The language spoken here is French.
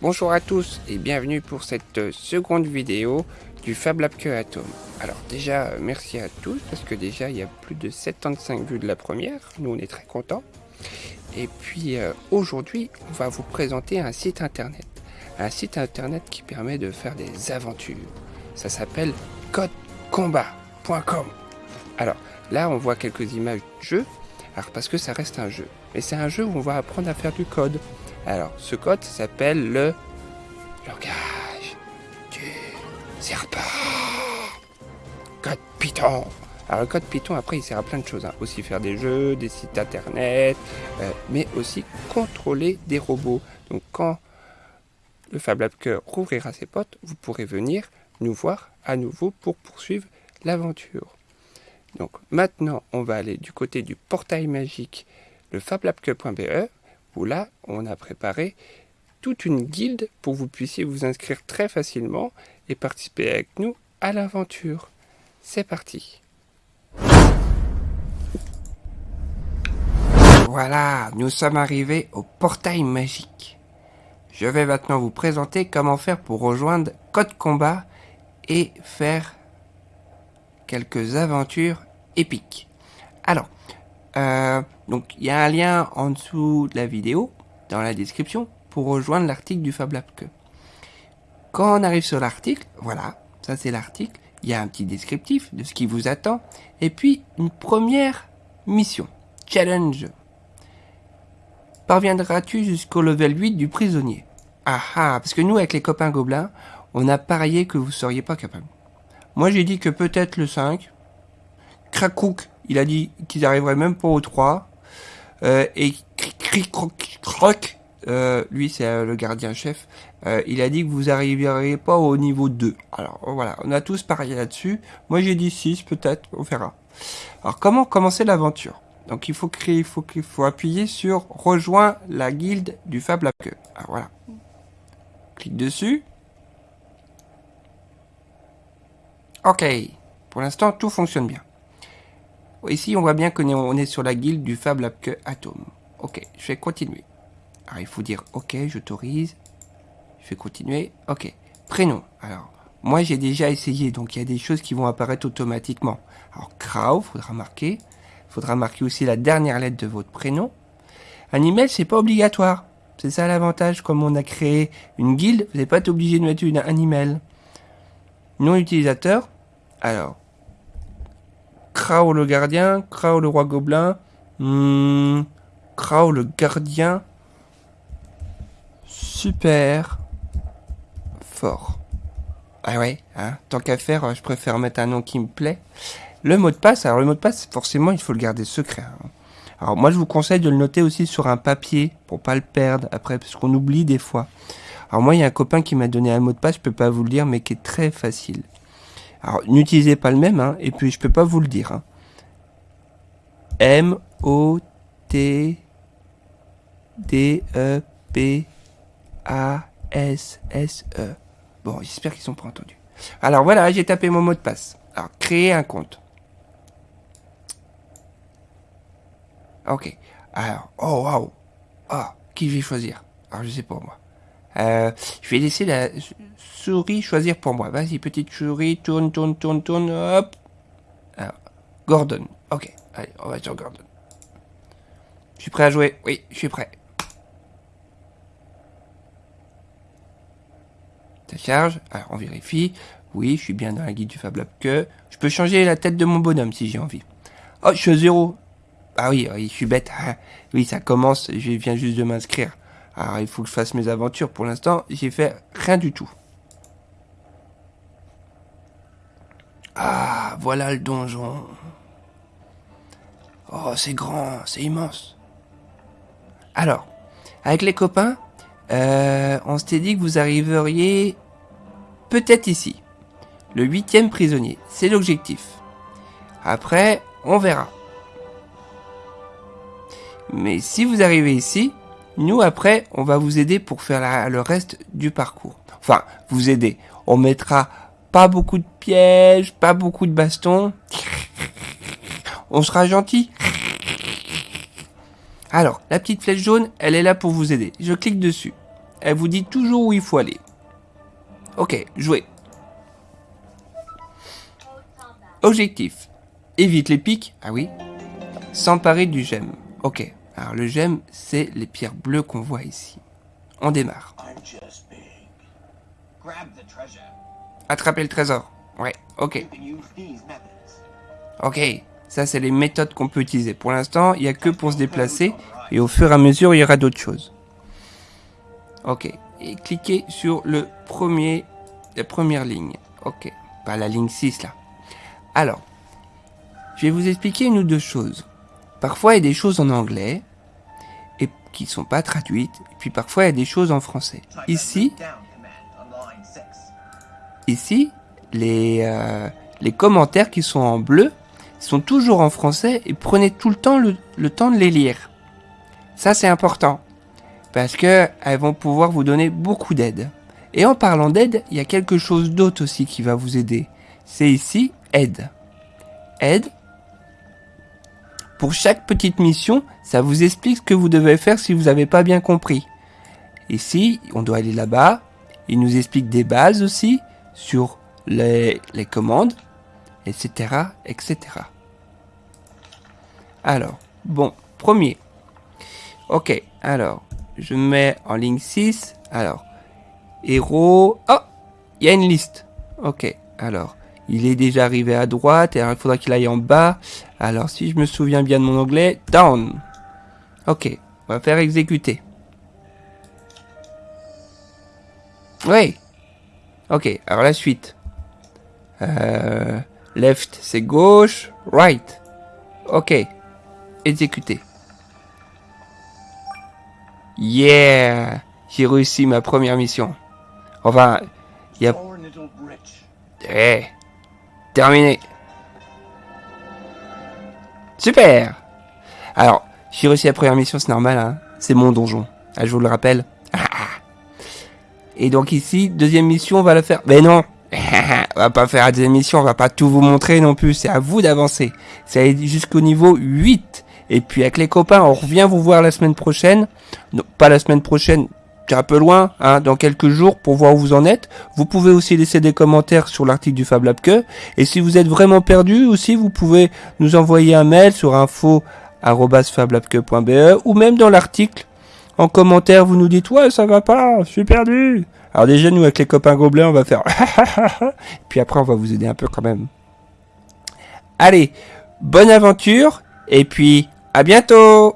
Bonjour à tous et bienvenue pour cette seconde vidéo du Fab Lab Que Atom. Alors déjà, merci à tous parce que déjà il y a plus de 75 vues de la première, nous on est très contents. Et puis euh, aujourd'hui, on va vous présenter un site internet. Un site internet qui permet de faire des aventures. Ça s'appelle codecombat.com. Alors là, on voit quelques images de jeu, alors parce que ça reste un jeu. Mais c'est un jeu où on va apprendre à faire du code. Alors, ce code s'appelle le langage du serpent. Code Python. Alors, le code Python, après, il sert à plein de choses. Hein. Aussi faire des jeux, des sites internet, euh, mais aussi contrôler des robots. Donc, quand le Fab Lab Cœur rouvrira ses potes, vous pourrez venir nous voir à nouveau pour poursuivre l'aventure. Donc, maintenant, on va aller du côté du portail magique, le fablabcube.be où là, on a préparé toute une guilde pour que vous puissiez vous inscrire très facilement et participer avec nous à l'aventure. C'est parti Voilà, nous sommes arrivés au portail magique. Je vais maintenant vous présenter comment faire pour rejoindre Code Combat et faire quelques aventures épiques. Alors, euh, donc il y a un lien en dessous de la vidéo, dans la description, pour rejoindre l'article du Fab Lab Que. Quand on arrive sur l'article, voilà, ça c'est l'article, il y a un petit descriptif de ce qui vous attend, et puis une première mission, challenge. Parviendras-tu jusqu'au level 8 du prisonnier? Ah ah, parce que nous avec les copains gobelins, on a parié que vous seriez pas capable. Moi j'ai dit que peut-être le 5, Krakouk, il a dit qu'ils arriveraient même pas au 3. Euh, et Croc, euh, lui c'est euh, le gardien-chef, il a dit que vous arriveriez pas au niveau 2. Alors voilà, on a tous parié là-dessus. Moi j'ai dit 6 peut-être, on verra. Alors comment commencer l'aventure? Donc il faut créer, il faut appuyer sur rejoins la guilde du Fab Lab Alors voilà. Clique dessus. Ok. Pour l'instant tout fonctionne bien. Ici, on voit bien qu'on est sur la guilde du Fab Lab que Atom. Ok, je vais continuer. Alors, il faut dire OK, j'autorise. Je vais continuer. OK. Prénom. Alors, moi, j'ai déjà essayé, donc il y a des choses qui vont apparaître automatiquement. Alors, Crow, faudra marquer. faudra marquer aussi la dernière lettre de votre prénom. Un email, c'est pas obligatoire. C'est ça l'avantage, comme on a créé une guilde, vous n'êtes pas obligé de mettre une, un email. Nom utilisateur. Alors, Krao le gardien, Krao le roi gobelin, hmm, Krao le gardien, super fort. Ah ouais, hein, tant qu'à faire, je préfère mettre un nom qui me plaît. Le mot de passe, alors le mot de passe, forcément, il faut le garder secret. Hein. Alors moi, je vous conseille de le noter aussi sur un papier pour pas le perdre après, parce qu'on oublie des fois. Alors moi, il y a un copain qui m'a donné un mot de passe, je peux pas vous le dire, mais qui est très facile. Alors, n'utilisez pas le même, hein, et puis je peux pas vous le dire. Hein. M O T D E E. Bon, j'espère qu'ils sont pas entendus. Alors voilà, j'ai tapé mon mot de passe. Alors, créer un compte. Ok. Alors, oh waouh. Ah, qui vais choisir? Alors, je sais pas moi. Euh, je vais laisser la souris choisir pour moi. Vas-y, petite souris, tourne, tourne, tourne, tourne, hop. Alors, Gordon. Ok, allez, on va sur Gordon. Je suis prêt à jouer? Oui, je suis prêt. Ça charge? Alors, on vérifie. Oui, je suis bien dans la guide du Fab Lab que. Je peux changer la tête de mon bonhomme si j'ai envie. Oh, je suis à zéro. Ah oui, oui, je suis bête. Ah, oui, ça commence. Je viens juste de m'inscrire. Alors il faut que je fasse mes aventures. Pour l'instant, j'ai fait rien du tout. Ah, voilà le donjon. Oh, c'est grand, c'est immense. Alors, avec les copains, euh, on s'était dit que vous arriveriez peut-être ici. Le huitième prisonnier, c'est l'objectif. Après, on verra. Mais si vous arrivez ici, nous, après, on va vous aider pour faire le reste du parcours. Enfin, vous aider. On mettra pas beaucoup de pièges, pas beaucoup de bastons. On sera gentil. Alors, la petite flèche jaune, elle est là pour vous aider. Je clique dessus. elle vous dit toujours où il faut aller. Ok, jouez. Objectif. Évite les pics. Ah oui. S'emparer du gemme. Ok. Alors le gemme, c'est les pierres bleues qu'on voit ici. On démarre. Attraper le trésor. Ouais, ok. Ok, ça c'est les méthodes qu'on peut utiliser. Pour l'instant, il n'y a que pour se déplacer. Et au fur et à mesure, il y aura d'autres choses. Ok. Et cliquez sur le premier, la première ligne. Ok. Pas la ligne 6 là. Alors, je vais vous expliquer une ou deux choses. Parfois, il y a des choses en anglais et qui sont pas traduites. Et puis parfois, il y a des choses en français. Ici, euh, les commentaires qui sont en bleu sont toujours en français et prenez tout le temps le, le temps de les lire. Ça, c'est important parce que elles vont pouvoir vous donner beaucoup d'aide. Et en parlant d'aide, il y a quelque chose d'autre aussi qui va vous aider. C'est ici aide. Aide. Pour chaque petite mission, ça vous explique ce que vous devez faire si vous n'avez pas bien compris. Ici, on doit aller là-bas. Il nous explique des bases aussi sur les, les commandes, etc., etc. Alors, bon, premier. Ok, alors, je mets en ligne 6. Alors, héros. Oh Il y a une liste. Ok, alors, il est déjà arrivé à droite. Et alors, il faudra qu'il aille en bas. Alors, si je me souviens bien de mon anglais, down. Ok, on va faire exécuter. Oui. Ok, alors la suite. Euh, left, c'est gauche. Right. Ok. Exécuter. Yeah J'ai réussi ma première mission. Enfin, il y a... Eh Terminé Super Alors, j'ai réussi la première mission, c'est normal, hein c'est mon donjon. Ah, je vous le rappelle. Et donc ici, deuxième mission, on va la faire... Mais non On va pas faire la deuxième mission, on va pas tout vous montrer non plus, c'est à vous d'avancer. Ça va jusqu'au niveau 8. Et puis avec les copains, on revient vous voir la semaine prochaine. Non, pas la semaine prochaine, c'est un peu loin, hein, dans quelques jours pour voir où vous en êtes. Vous pouvez aussi laisser des commentaires sur l'article du Fab Lab. Et si vous êtes vraiment perdu aussi, vous pouvez nous envoyer un mail sur info@fablabque.be ou même dans l'article en commentaire, vous nous dites ouais ça va pas, je suis perdu. Alors déjà nous avec les copains gobelins, on va faire puis après on va vous aider un peu quand même. Allez, bonne aventure et puis à bientôt